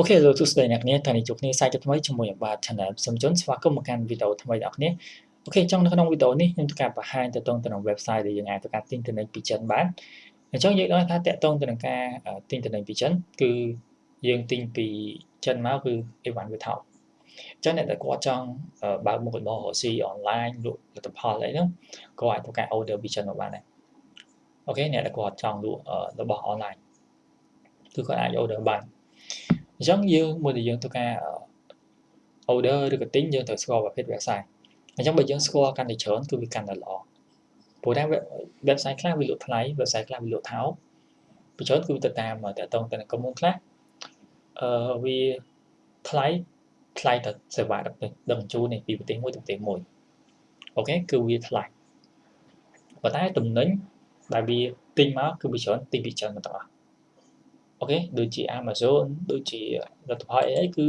OK លោកទស្សនិកអ្នកនាងថ្ងៃនេះជួបគ្នាសាជាថ្មីជាមួយអាបាទ Channel សូមជូនស្វាគមន៍មកកាន់វីដេអូថ្មីដល់អ្នក OK អញ្ចឹងនៅក្នុងវីដេអូនេះខ្ញុំធ្វើការបង្ហាញទៅទៅនឹង website ដែលយើងអាចធ្វើការទិញទំនិញពីចិនបានអញ្ចឹងយើងដឹងថាទាក់ទងទៅនឹងការទិញទំនិញពីចិនគឺយើងទិញពីចិនមកគឺអីវ៉ាន់វាថោកអញ្ចឹងអ្នកដែលគាត់ចង់បើកមុខរបររកស៊ីអនឡាញលក់ផលិតផលអីហ្នឹងគាត់អាចធ្វើការ order ពីចិនមកបានដែរ OK អ្នកដែលគាត់ចង់លក់របស់អនឡាញគឺគាត់អាច order បាន អញ្ចឹងយើងមួយដែលយើងធ្វើការ order ឬក៏ទិញយើងត្រូវស្គាល់ប្រភេទ website អញ្ចឹងបើយើងស្គាល់កាន់តែច្រើនគឺវាកាន់តែល្អព្រោះតែ website ខ្លះវាលក់ថ្លៃ website ខ្លះវាលក់ថោកពីច្រើនគឺទៅតាមតកតងទៅនឹងក្រុមហ៊ុនខ្លះអឺវាថ្លៃថ្លៃទៅសេវាដឹកដឹកជញ្ជូននេះពីប្រទេសមួយទៅប្រទេសមួយអូខេគឺវាថ្លៃប៉ុន្តែតំណែងដែលវាទិញមកគឺវាច្រើនទិញពីច្រើនមកទាំងអស់ អូខេដូចជា Amazon ដូចជាលទ្ធផលអីអីគឺ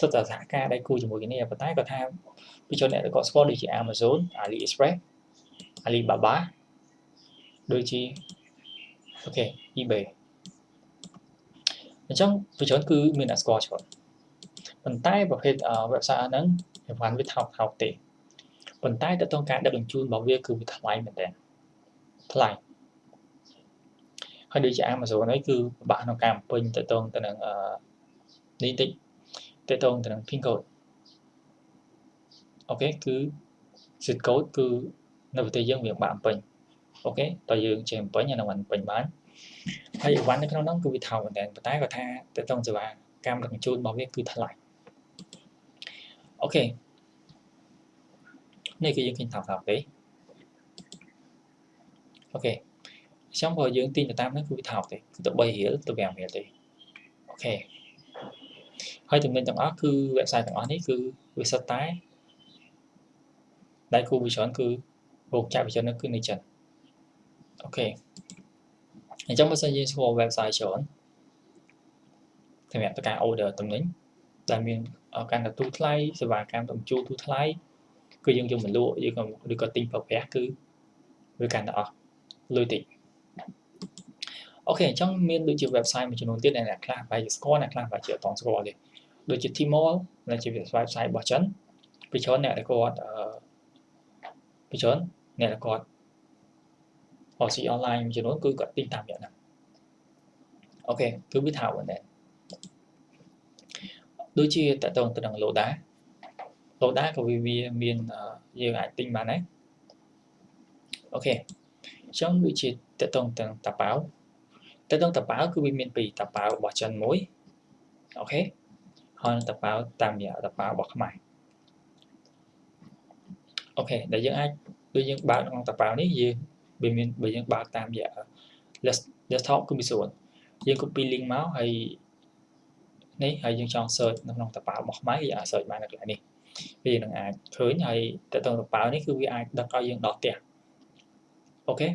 សុទ្ធតែសហការដៃគូជាមួយគ្នាប៉ុន្តែគាត់ថាពីជនអ្នកដែលគាត់ស្គាល់ដូចជា Amazon AliExpress Alibaba ដូចជាអូខេ eBay អញ្ចឹងពីជនគឺមានអ្នកស្គាល់ច្រើនប៉ុន្តែប្រភេទ website ហ្នឹងវាវាថោកថោកទេប៉ុន្តែតើតើការដឹកជញ្ជូនរបស់វាគឺវាថ្លៃមែនតើថ្លៃ ហើយដូចជា Amazon ហ្នឹងគឺពិបាកក្នុងការបំពេញទៅតងទៅនឹងនេះតិចទៅតងទៅនឹង pin code អូខេគឺ zip code គឺនៅប្រទេសយើងវាបាក់បំពេញអូខេតើយើងចេះបំពេញអានឹងមិនពេញបានហើយអីវ៉ាន់នៅក្នុងនោះគឺវាថោកមែនតើប៉ុន្តែគាត់ថាទៅតងសេវាកម្មដឹកជញ្ជូនរបស់វាគឺថ្លៃអូខេនេះគឺយើងឃើញថោកថោកទេអូខេ អញ្ចឹងបើយើងទិញទៅតាមហ្នឹងគឺវាថោកទេគឺទៅ3រៀលទៅ5រៀលទេអូខេហើយចំណេញទាំងអស់គឺ website ទាំងអស់នេះគឺវាសុទ្ធតែដៃគូវិជនគឺរោគចាក់វិជនគឺនៅចិនOK អញ្ចឹងបើសិនយើងស្គាល់ website ច្រើនសម្រាប់ការ order ទំនិញដែលមានការទទួលថ្លៃសេវាកម្មដឹកជញ្ជូនថ្លៃគឺយើងយកមកលក់យើងក៏ឬក៏ទិញប្រើប្រាស់គឺវាកាន់តែអស់លុយតិច OK អញ្ចឹងមានដូចជា website មួយចំនួនទៀតដែលអ្នកខ្លះបែរជាស្គាល់អ្នកខ្លះបែរជាអត់តស្គាល់ទេដូចជា Tmall ដែលជា website របស់ចិនពីច្រើនអ្នកដែលគាត់អឺពីច្រើនអ្នកដែលគាត់អស៊ីអនឡាញមួយចំនួនគឺគាត់ទិញតាមយ៉ាងហ្នឹងអូខេគឺវាថាមែនដែរដូចជាតកតងទៅនឹង Loda Loda ក៏វាមានយើងអាចទិញបានដែរអូខេអញ្ចឹងដូចជាតកតងទៅនឹងតាប៉ា វតកតងតាប៉ាវគឺវាមានពីរតាប៉ាវរបស់ចិនមួយអូខេហើយនឹងតប៉ាវតាមរយៈតប៉ាវរបស់ខ្មែរអូខេដែលយើងអាចដូចយើងបើកក្នុងតប៉ាវនេះយើងវាមានបើយើងបើកតាមរយៈ desktop គឺមានស្រួលយើង copy link មកហើយនេះហើយយើងចង់ search នៅក្នុងតប៉ាវរបស់ខ្មែរយើងអាច search បាននៅកន្លែងនេះវានឹងអាចឃើញហើយតើតងតប៉ាវនេះគឺវាអាចដឹកឲ្យយើងដល់ផ្ទះអូខេ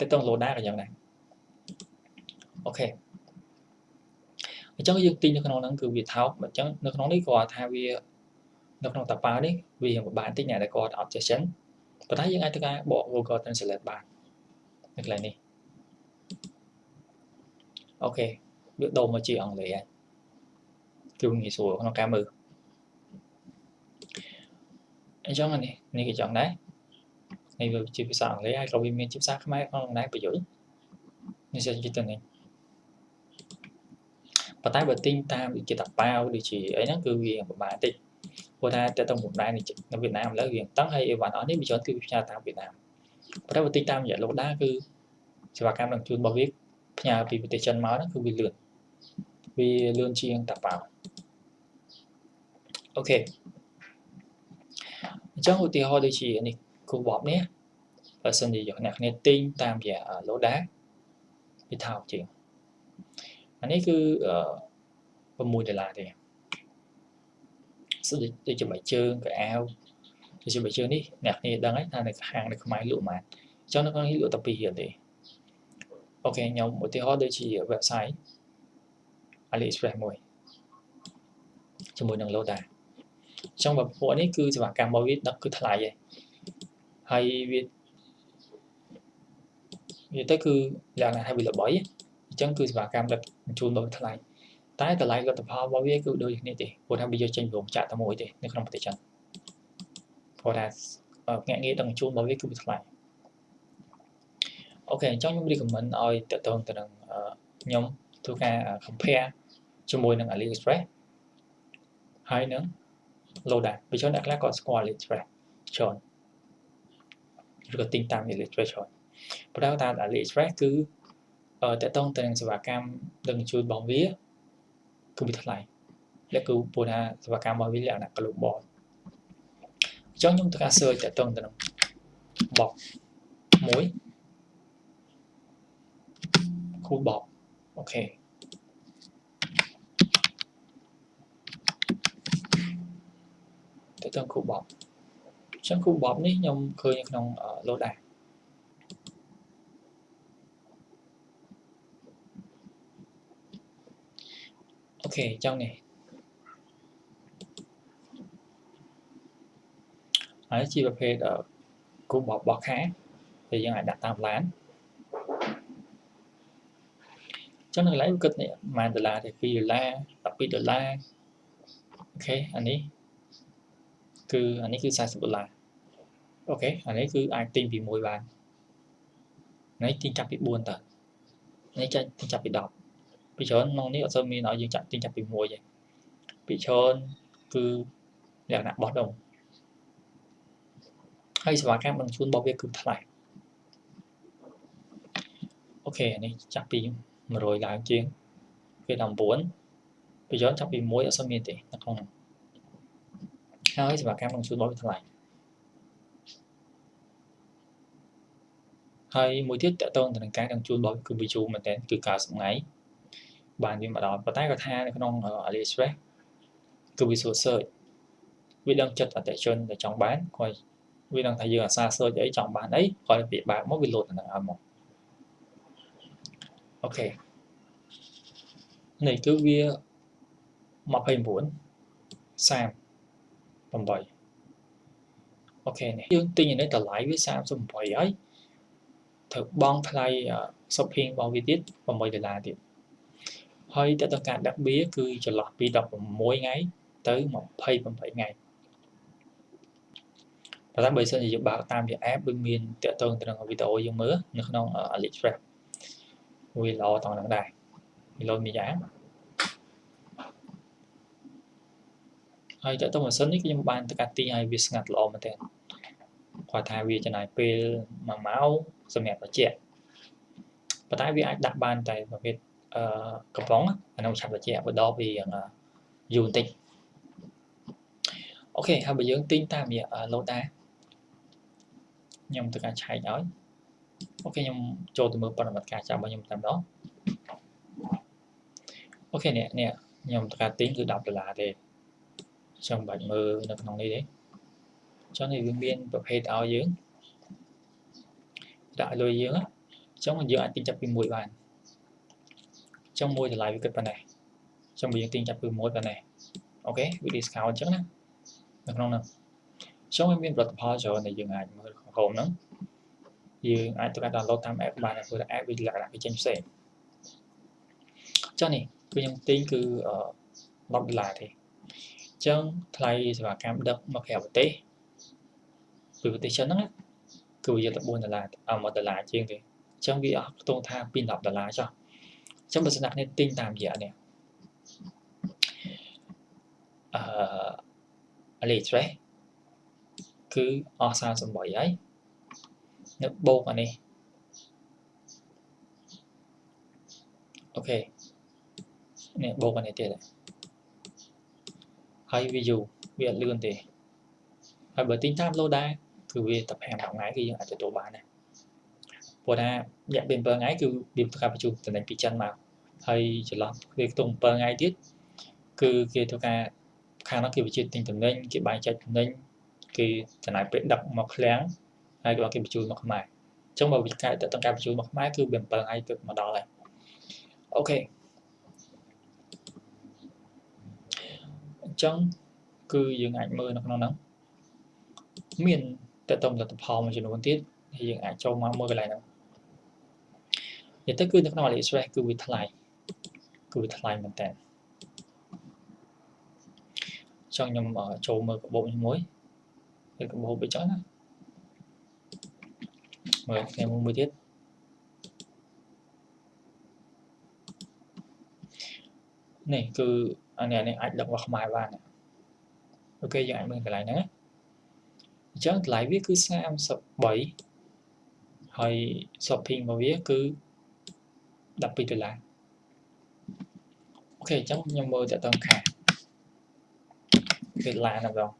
តើតង load ដែរក៏យ៉ាងដែរ អូខេអញ្ចឹងយើងទិញនៅក្នុងហ្នឹងគឺវាថោកអញ្ចឹងនៅក្នុងនេះគាត់ថាវានៅក្នុងតាប៉ានេះវាពិបាកតិចអ្នកដែលគាត់អត់ចេះចិនប៉ុន្តែយើងអាចធ្វើការបក Google Translate បាននៅកន្លែងនេះអូខេវាដូរមកជាអង់គ្លេសហើយគឺងាយស្រួលក្នុងការមើលអញ្ចឹងនេះនេះក៏ចង់ដែរនេះវាជាភាសាអង់គ្លេសហើយក៏វាមានជាភាសាខ្មែរក្នុងដែរប្រយោជន៍នេះជាទៅនេះ ប៉ុន្តែបើទិញតាមដូចជាតាប៉ាវដូចជាអីហ្នឹងគឺវាពិបាកតិចព្រោះថាតើតើមុំដែរនៅវៀតណាមឥឡូវវាតឹងហើយអីវ៉ាន់អស់នេះវាច្រើនគឺផ្ញើតាមវៀតណាមប៉ុន្តែបើទិញតាមរយៈលោកដាគឺសេវាកម្មដឹកជូនរបស់វាផ្ញើពីប្រទេសចិនមកហ្នឹងគឺវាលឿនវាលឿនជាងតាប៉ាវអូខេអញ្ចឹងឧទាហរណ៍ដូចជានេះគូបបនេះបើសិនជាអ្នកគ្នាទិញតាមរយៈលោដាវាថោកជាង អានេះគឺ6ដុល្លារទេដូចជាបៃជើងកៅអាវដូចជាបៃជើងនេះអ្នកគ្នាដឹងហើយថានៅហាងនៅខ្មែរលក់ម៉ានអញ្ចឹងនៅក្នុងនេះលក់តែ2រៀលទេអូខេខ្ញុំឧទាហរណ៍ដូចជា website AliExpress មួយជាមួយនឹង Loda អញ្ចឹងបើពួកនេះគឺសេវាកម្មរបស់វាដឹកគឺថ្លៃហើយហើយវាវាទៅគឺយ៉ាងណាហើយវាល្បី អញ្ចឹងគឺសេវាកម្មដឹកជញ្ជូនដ៏ថ្លៃតែតែតម្លៃលទ្ធផលរបស់វាគឺដូចគ្នាទេព្រោះថាវាយកចេញពីរោងចក្រតែមួយទេនៅក្នុងប្រទេសចិនព្រោះថាភ្នាក់ងារដឹកជញ្ជូនរបស់វាគឺវាថ្លៃអូខេអញ្ចឹងខ្ញុំ recommend ឲ្យតទៅទៅនឹងខ្ញុំធ្វើការ compare ជាមួយនឹង AliExpress ហើយនឹង Loda ពីច្រើនអ្នកខ្លះក៏ស្គាល់ AliExpress ច្រើនឬក៏ទិញតាម AliExpress ច្រើនប៉ុន្តែតាម AliExpress គឺ តកតងទៅនឹងសេវាកម្មដឹកជញ្ជូនរបស់វាគឺវាថ្លៃលក្ខគឺពោលថាសេវាកម្មរបស់វាលក្ខណៈ global អញ្ចឹងខ្ញុំត្រូវការ search តកតងទៅនឹង box 1 cool box អូខេតើតើគូបបអញ្ចឹងគូបបនេះខ្ញុំឃើញក្នុង load ដែរ អញ្ចឹងនេះហើយជាប្រភេទគូបបោះខាដែលយើងអាចដាក់តាមឡានចឹងនៅកន្លែងគិតនេះប្រហែលដុល្លារទេ2ដុល្លារ12ដុល្លារអូខេអានេះគឺអានេះគឺ40ដុល្លារអូខេអានេះគឺអាចទិញពី1បាននេះទិញចាប់ពី4តើនេះចាញ់ទិញចាប់ពី10 ពីច្រើនក្នុងនេះអត់សូវមានឲ្យយើងចាក់ទិញចាប់ពីមួយទេពីច្រើនគឺលក្ខណៈបោះដុំហើយសេវាកម្មនឹងជួនរបស់វាគឺថ្លៃអូខេនេះចាប់ពី100ឡើងជាងគេ19ពីច្រើនចាប់ពី1អត់សូវមានទេនៅក្នុងហើយសេវាកម្មនឹងជួនរបស់វាថ្លៃហើយមួយទៀតតកតងទៅនឹងការនឹងជួនរបស់គឺវាយូរមែនតើគឺ90ថ្ងៃ បានវាមកដល់ប៉ុន្តែគាត់ថានៅក្នុង AliExpress គឺវាសួរ search វាដឹងចិត្តអតិជនដែលចង់បានគាត់វាដឹងថាយើងអាសា search អីចង់បានអីគាត់វាបើកមកវាលោតទៅនឹងឲ្យមកអូខេនេះគឺវា29 38អូខេនេះយើងទិញនេះតម្លៃវា38ហើយត្រូវបង់ថ្លៃ shopping របស់វាទៀត8ដុល្លារទៀត ហើយតើតើការដាក់បៀគឺចន្លោះពី16ថ្ងៃទៅ28ថ្ងៃប៉ុន្តែបើសិនជាយើងបើកតាមជា app វាមានតកតងទៅនឹងវីដេអូយើងមើលនៅក្នុង AliExpress វាល្អតង់នឹងដែរវាលោតមួយយ៉ាងហើយតើតើម៉ាស៊ីននេះខ្ញុំបានទៅកាត់ទីឲ្យវាស្ងាត់ល្អមែនទែនគាត់ថាវាចំណាយពេល1ម៉ោងសម្រាប់បញ្ជាក់ប៉ុន្តែវាអាចដាក់បានតែប្រភេទអឺ កំប៉ុងអានោះឆាប់បញ្ជាក់បដពីយូរបន្តិចអូខេហើយបើយើងទិញតាមរយៈ Loda ខ្ញុំទៅការឆែកឲ្យអូខេខ្ញុំចូលទៅមើលប្រតិបត្តិការចាំរបស់ខ្ញុំតែម្ដងអូខេនេះនេះខ្ញុំទៅការទិញគឺ10ដុល្លារទេខ្ញុំបាច់មើលនៅក្នុងនេះទេចុះនេះវាមានប្រភេទឲ្យយើងដាក់លុយយើងអញ្ចឹងយើងអាចទិញចាប់ពី1បាន ចឹងមួយតម្លៃវាគិតប៉ុណ្ណេះចឹងបើយើងទិញចាប់ពីមួយប៉ុណ្ណេះអូខេវា discount អញ្ចឹងណានៅក្នុងនោះចឹងវាមានផលិតផលច្រើនដែលយើងអាចមើលក្នុង Chrome ហ្នឹងយើងអាចទៅ download តាម app បានព្រោះ app វាលក្ខណៈវាចេញផ្សេងចឹងនេះគឺខ្ញុំទិញគឺ10ដុល្លារទេចឹងថ្លៃសេវាកម្មដឹកមកក្រៅប្រទេសពីប្រទេសចិនហ្នឹងគឺវាយកទៅ4ដុល្លារអ1ដុល្លារជាងទេចឹងវាអស់ខ្ទង់ថាពី10ដុល្លារចុះ ចឹងបើសិនអ្នកនេះទិញតាមរយៈនេះអឺ AliExpress គឺអស់38ហើយនៅបូកអានេះអូខេនេះបូកអានេះទៀតហើយវាយូរវាអត់លឿនទេហើយបើទិញតាម Loda គឺវាតែ5ថ្ងៃគឺយើងអាចទទួលបានដែរព្រោះថារយៈពេល7ថ្ងៃគឺវាធ្វើការបញ្ជូនតំណែងពីចិនមក ហើយចន្លោះវាខ្ទង់7ថ្ងៃទៀតគឺគេធ្វើការខាងនោះគេវិជាទិញតំណែងគេបែងចែកតំណែងគេចំណាយពេលដឹកមកឃ្លាំងហើយក៏គេបញ្ជូនមកខ្មែរអញ្ចឹងបើវិការទៅការបញ្ជូនមកខ្មែរគឺវា7ថ្ងៃទៅមកដល់ហើយអូខេអញ្ចឹងគឺយើងអាចមើលនៅក្នុងហ្នឹងមានតើតផលិតផលមួយចំនួនទៀតហើយយើងអាចចូលមកមើលកន្លែងហ្នឹងនិយាយទៅគឺនៅក្នុង AliExpress គឺវាថ្លៃ គឺវាថ្លៃមែនតើចង់ខ្ញុំចូលមើលកាបូបនេះមួយគឺកាបូបវាចឹងណាមើលថ្ងៃមួយទៀតនេះគឺអានេះនេះអាចដឹកមកខ្មែរបានអូខេយើងអាចមើលកន្លែងហ្នឹងអញ្ចឹងតម្លៃវាគឺ33ហើយ shopping របស់វាគឺ12ដុល្លារ អូខេអញ្ចឹងខ្ញុំមើលតើតើខាវាឡានណាបង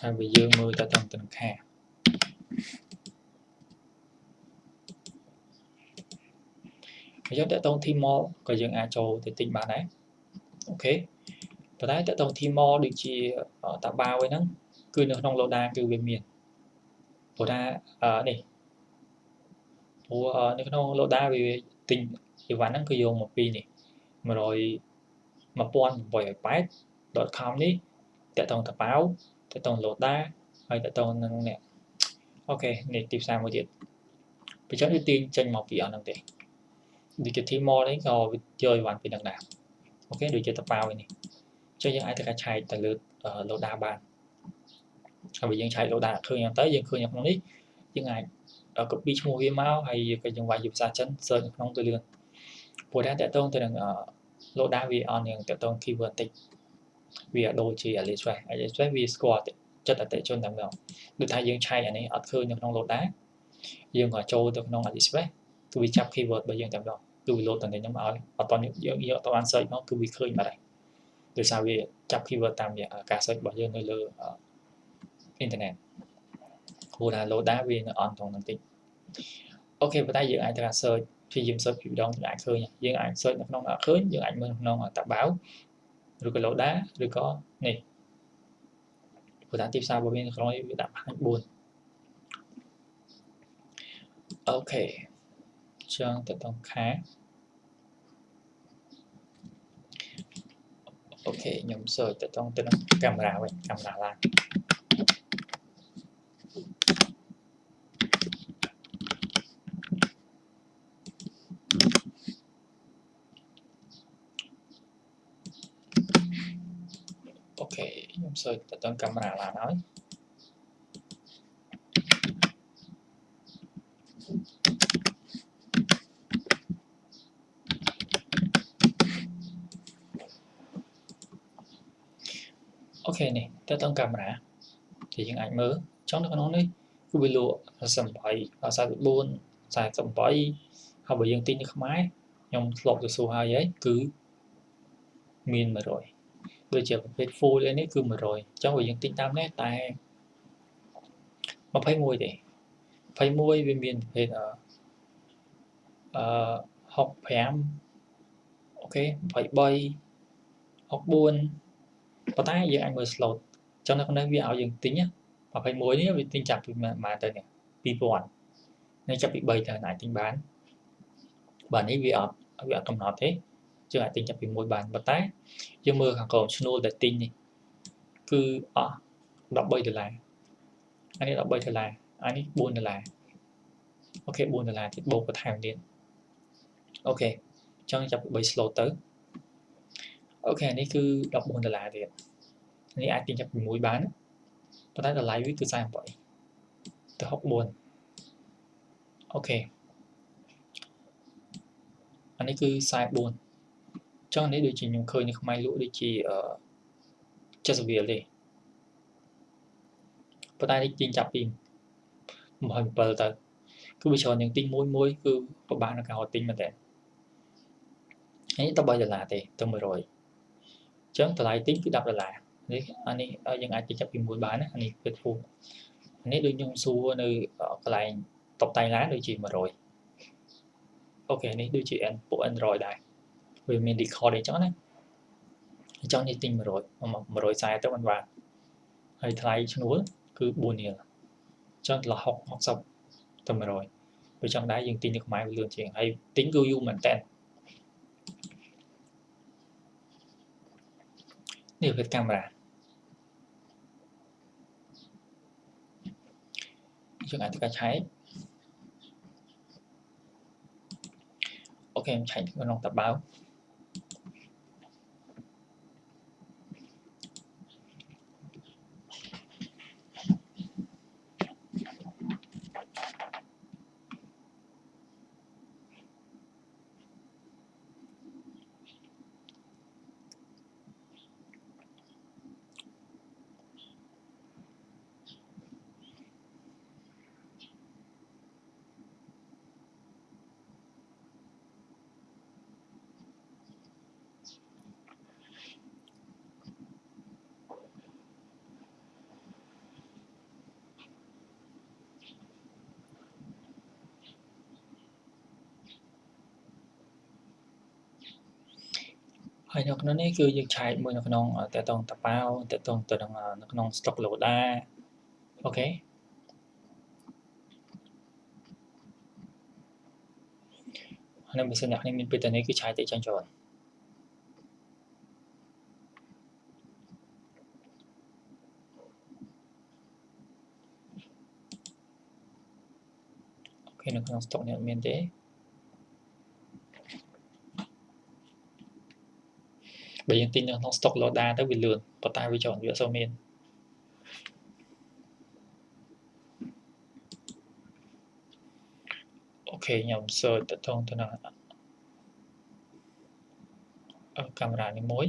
ហើយបើយើងមើលតើតើទៅខាយើងតើតង team mall ក៏យើងអាចចូលទៅទិញបានដែរអូខេប៉ុន្តែតើតង team mall ដូចជាតាបាវហ្នឹងគឺនៅក្នុង Loda គឺវាមានព្រោះថានេះ ព្រោះនៅក្នុង Loda វាទិញអីវ៉ាន់ហ្នឹងគឺយកមកពីនេះ100 1880 .com នេះតើតងតាបាវតើតង Loda ហើយតើតងនឹងនេះអូខេនេះទីផ្សារមួយទៀតបញ្ចុះវាទាញចេញមកពីអស់ហ្នឹងទេដូចជា Timor នេះក៏វាយកអីវ៉ាន់ពីនឹងដែរអូខេដូចជាតប៉ាវនេះអញ្ចឹងយើងអាចទៅឆែកទៅលើ loader បានហើយបើយើងឆែក loader ឃើញទៅយើងឃើញនៅក្នុងនេះយើងអាច copy ឈ្មោះវាមកហើយក៏យើងវាយជាភាសាចិន search នៅក្នុងទៅលឿនព្រោះថាតកតងទៅនឹង loader វាអននឹងតកតង keyword តិចវាដូចជា AliExpress AliExpress វាស្គាល់ចិត្តអតិជនតែម្ដងដូចថាយើងឆែកអានេះអត់ឃើញនៅក្នុង loader យើងក៏ចូលទៅក្នុង AliExpress គឺវាចាប់ keyword របស់យើងតែម្ដងគឺវា load តំណែងហ្នឹងមកឲ្យអត់តយើងយើងអត់បាន search មកគឺវាឃើញបាត់ហើយដោយសារវាចាប់ keyword តាមការ search របស់យើងនៅលើអ៊ីនធឺណិត ព្រោះថា loader វានៅអនក្នុងហ្នឹងតិចអូខេប៉ុន្តែយើងអាចទៅ search ព្យាយាម search ពីម្ដងយើងអាចឃើញយើងអាច search នៅក្នុងអត់ឃើញយើងអាចមើលក្នុងតាបាវឬក៏ loader ឬក៏នេះព្រោះថាទីផ្សាររបស់វានៅក្នុងវាដាក់ផ្នែក4 OK ចឹងទៅតង់ខា OK ខ្ញុំ search ទៅតង់ទៅនឹងកាមេរ៉ាវិញកាមេរ៉ាឡាន OK ខ្ញុំ search ទៅតង់កាមេរ៉ាឡានហើយអូខេនេះតើតើកាមេរ៉ា thì យើងអាចមើលចង់នៅក្នុងនេះគឺវាលក់48 44 48ហើយបើយើងទិញនៅខ្មែរខ្ញុំធ្លាប់ទៅសួរហើយហើយគឺមាន100 ដូចជាប្រភេទ full នេះគឺ100អញ្ចឹងបើយើងទិញតាមនេះតែ21ទេ21វាមានប្រភេទអឺ65អូខេ23 64ប៉ុន្តែយើងអាចមើល slot ចឹងនៅក្នុងនេះវាឲ្យយើងទិញ21នេះវាទិញចាប់ពីម៉ាទៅនេះ2000នេះចាប់ពី3ទៅអាចទិញបានបាទនេះវាអត់វាអត់កំណត់ទេ យើងអាចទិញចាប់ពី1បានប៉ុន្តែយើងមើលខាងក្រោមឈ្នួលដែលទិញនេះគឺអស់13ដុល្លារអានេះ13ដុល្លារអានេះ4ដុល្លារOK 4ដុល្លារទៀតបូកបន្ថែមទៀត OK អញ្ចឹងចាប់ពី3 slot ទៅអូខេនេះគឺ14ដុល្លារទៀតនេះអាចទិញចាប់ពី1បានប៉ុន្តែតម្លៃវាគឺ48ទៅ64 OK អានេះគឺ44 ចុះនេះដូចជាខ្ញុំឃើញនៅខ្មែរលក់ដូចជា70រៀលទេប៉ុន្តែនេះទិញចាប់ពី27ទៅគឺវាច្រើនជាងទិញមួយមួយគឺពិបាកក្នុងការទិញមែនតើនេះ13ដុល្លារទេទៅ100ចឹងតម្លៃទិញគឺ10ដុល្លារនេះអានេះយើងអាចចាប់ពី1បានណាអានេះគឺធូរនេះដូចខ្ញុំសួរនៅកន្លែងតបតែងឡានដូចជា100អូខេនេះដូចជា N ពួក Android ដែរ វាមាន record អីចឹងណាអញ្ចឹងនេះទិញ100 140ទៅមិនបានហើយថ្លៃឈ្នួលគឺ4រៀលអញ្ចឹងដល់60 60ទៅ100បើចង់ដែរយើងទិញនៅខ្មែរវាលឿនជាងហើយទិញគឺយូរមែនតើនេះគឺកាមេរ៉ាយើងអាចទៅកាឆែកខេខ្ញុំឆែកក្នុងតបៅ ហើយនៅក្នុងនេះគឺយើងឆែកមួយនៅក្នុងតតងតប៉ាវតតងទៅនឹងនៅក្នុង stock loader អូខេហើយបើសិនអ្នកនេះមានពេលទៅនេះគឺឆែកទៅចាញ់ចូលអូខេនៅក្នុង stock នេះអត់មានទេ បើយើងទិញនៅក្នុង stock loader ទៅវាលឿនប៉ុន្តែវាច្រើនវាអត់សូវមានអូខេខ្ញុំ search ទៅតងទៅនឹងកាមេរ៉ានេះមួយ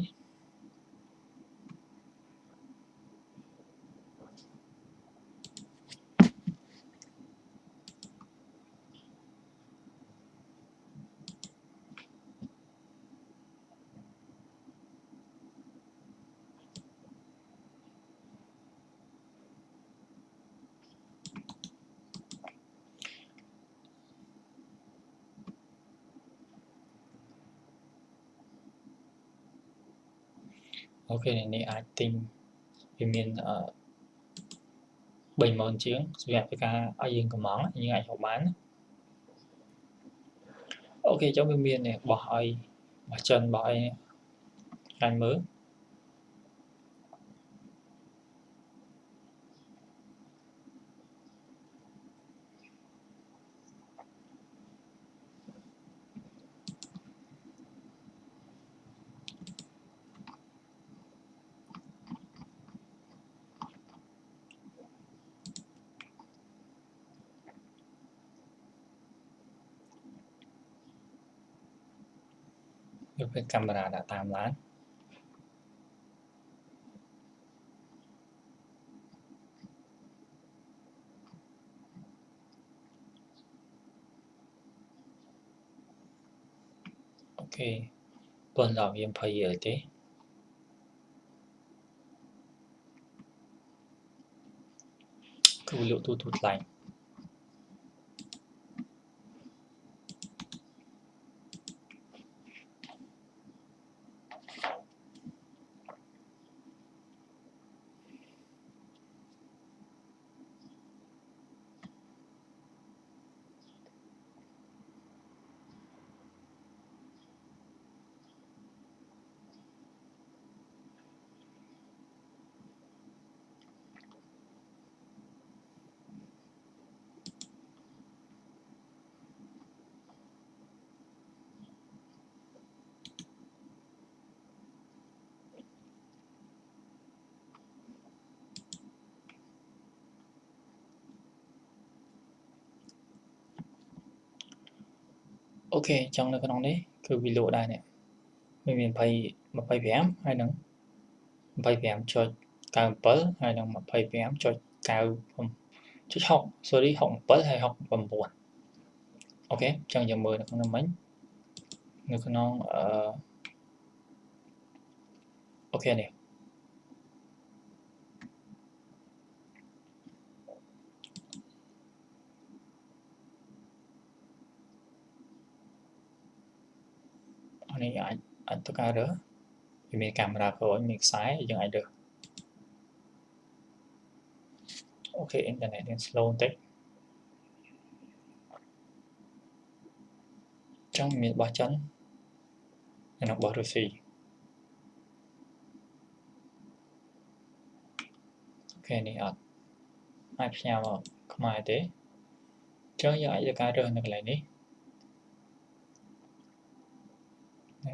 អូខេនេះអាចទិញវាមានអឺ30000ជាងសម្រាប់ពីការឲ្យយើងកំងយើងអាចហៅបានអូខេចុះវាមាននេះបោះឲ្យបោះចិនបោះអីខាងមើល យកពេលកាមេរ៉ាដាក់តាមឡានអូខេប៉ុន្តែវា20រៀលទេគឺលក់ទូទូថ្លៃ OK អញ្ចឹងនៅក្នុងនេះគឺវាលក់ដែរនេះវាមាន20 25ហើយនឹង25.97ហើយនឹង25.9.6 sorry 67ហើយ69 OK អញ្ចឹងយើងមើលនៅក្នុងមិញនៅក្នុងអឺ OK នេះ នេះអាចអាចទៅការរើសវាមានកាមេរ៉ាក្រោយមានខ្សែយើងអាចរើសអូខេអ៊ីនធឺណិតវា slow បន្តិចចង់មានរបស់ចិននិងរបស់រុស្ស៊ីអូខេនេះអត់អាចផ្ញើមកខ្មែរទេអញ្ចឹងយើងអាចធ្វើការរើសនៅកន្លែងនេះ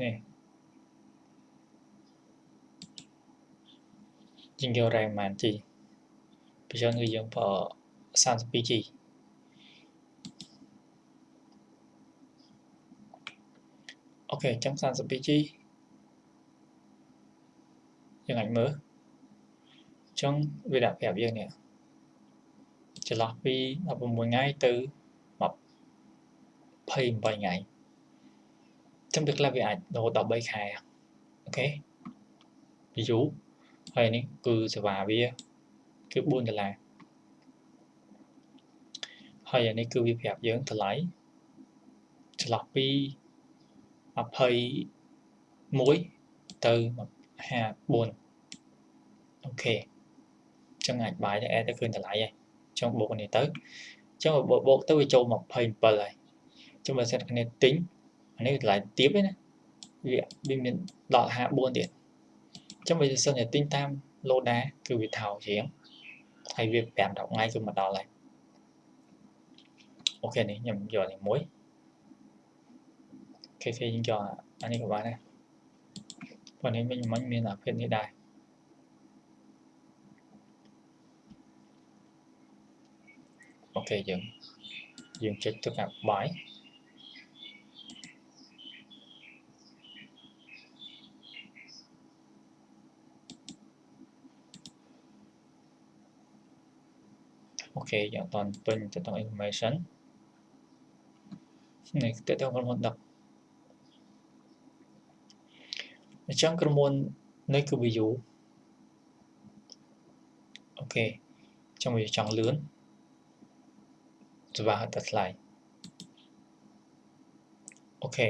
នេះជាងយករ៉ែប៉ុន្មាន G ពីចឹងគឺយើងប្រើ 32G អូខេអញ្ចឹង 32G យើងអាចមើលអញ្ចឹងវាដាក់ប្រាប់យើងនេះចន្លោះពី16ថ្ងៃទៅ28ថ្ងៃ ចឹងវាខ្លះវាអាចរហូតដល់3ខែអូខេពីយូរហើយនេះគឺសេវាវាគឺ4ដុល្លារហើយអានេះគឺវាប្រាប់យើងតម្លៃចន្លោះពី21ទៅ54អូខេចឹងអាចបាយទៅ add ទៅឃើញតម្លៃហើយចឹងបូកនេះទៅចឹងបូកបូកទៅវាចូល27ហើយចឹងបើសិនគ្នាទិញអា នេះតម្លៃទាបទេណាវាវាមានដល់54ទៀតចឹងបើសិនតែទិញតាមឡូដាគឺវាថោកជាងហើយវា5 10ថ្ងៃគឺមកដល់ហើយអូខេនេះខ្ញុំយកនេះមួយអូខេគេយើងយកអានេះក៏បានដែរប៉ុន្តែមិញមិញមានអាភាពនេះដែរអូខេយើងយើងចុចទៅកាប់បាយ អូខេយើងអត់ទាន់ពេញទៅដល់ information នេះទៅទៅក្រុមហ៊ុនដឹកអញ្ចឹងក្រុមហ៊ុននេះគឺ view អូខេចង់វាចង់លឿនច្បាស់តែថ្លៃអូខេ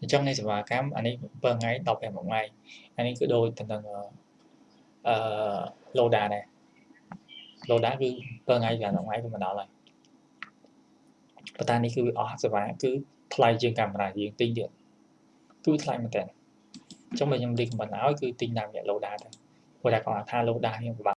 អញ្ចឹងនៃសេវាកម្មអានេះ7ថ្ងៃ15ថ្ងៃអានេះគឺដូចទៅនឹងអឺ Loda ដែរ Loda គឺ7ថ្ងៃ5ថ្ងៃគឺមកដល់ហើយប៉ុន្តែនេះគឺវាអស់សេវាគឺថ្លៃជាងកាមេរ៉ាយើងទិញទៀតគឺថ្លៃមែនតើអញ្ចឹងបើខ្ញុំ recommend ឲ្យគឺទិញតាមរយៈ Loda ទៅព្រោះតែគាត់ថា Loda ខ្ញុំពិបាក